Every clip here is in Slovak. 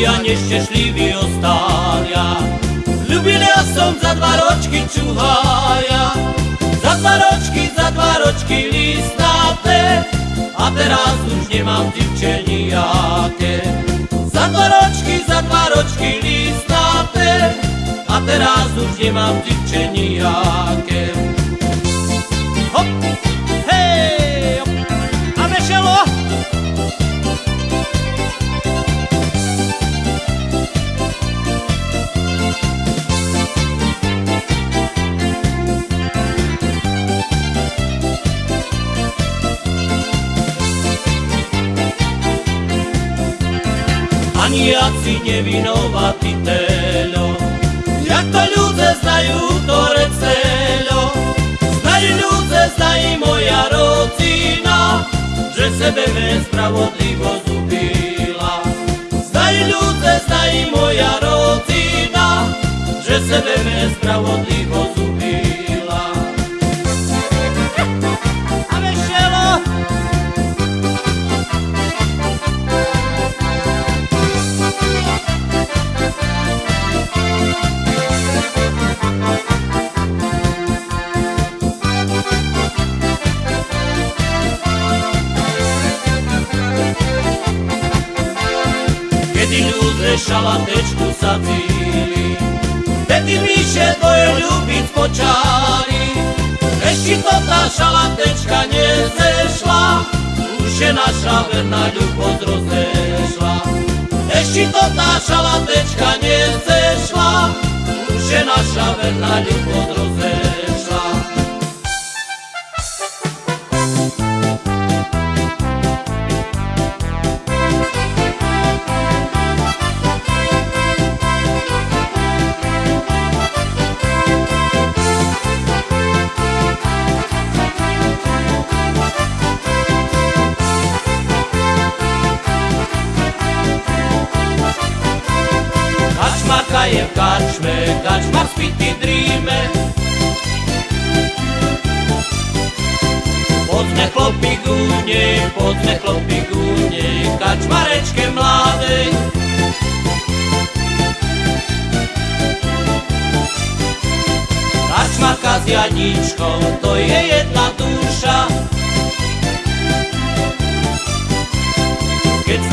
Milí a ostália. Ľubil ja som za dva ročky čuhája Za dva ročky, za dva ročky listnáte A teraz už nemám divče nijaké Za dva ročky, za dva ročky listnáte A teraz už nemám divče nijaké Hop, Jaci nevinovatý teľo Jak to ľudze znajú to receľo Znají ľudze, znají moja rodina Že sebe spravodlivosť ubila Znají ľudze, znají moja rodina Že sebe spravodlivosť ubila ľudze šalatečku sadzili, Vtedy myše tvoje ľubiť počali. Ešte to tá šalatečka nezešla, Už je naša verná ľubosť rozešla. Ešte to tá šalatečka nezešla, Už je naša verná ľubosť rozešla. Kačmarka je v kačme, kačmar. Poďme chlopí k nej, poďme chlopí k nej, kačmarečke mladej. Kačmarka s Janičkou, to je jedna duša.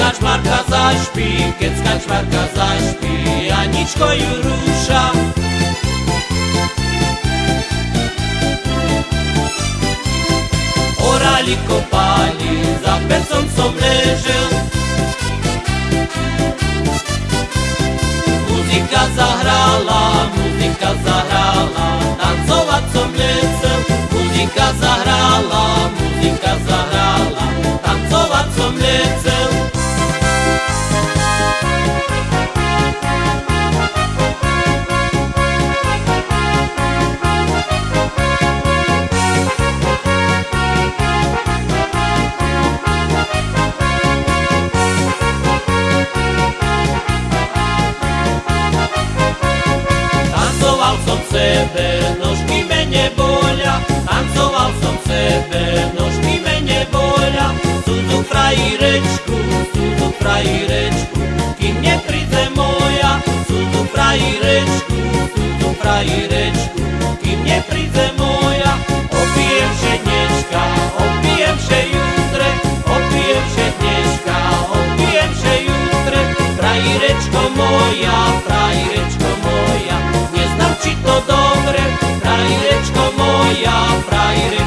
Keď skačmarka zašpí, keď skačmarka zašpí, Janičko ju rúša. Orali kopali, za pecom som ležel. Muzika zahrala, Tancoval som sebe, nožky me nebolia, tancoval som sebe, nožky me nebolia. Cudu frajerečku, cudu frajerečku, kým nepríde moja. Cudu frajerečku, cudu frajerečku, kým nepríde moja. Opijem še dneška, opijem še jutre, opijem še dneška, opijem še jutre. Frajerečko moja, frajerečko moja. aire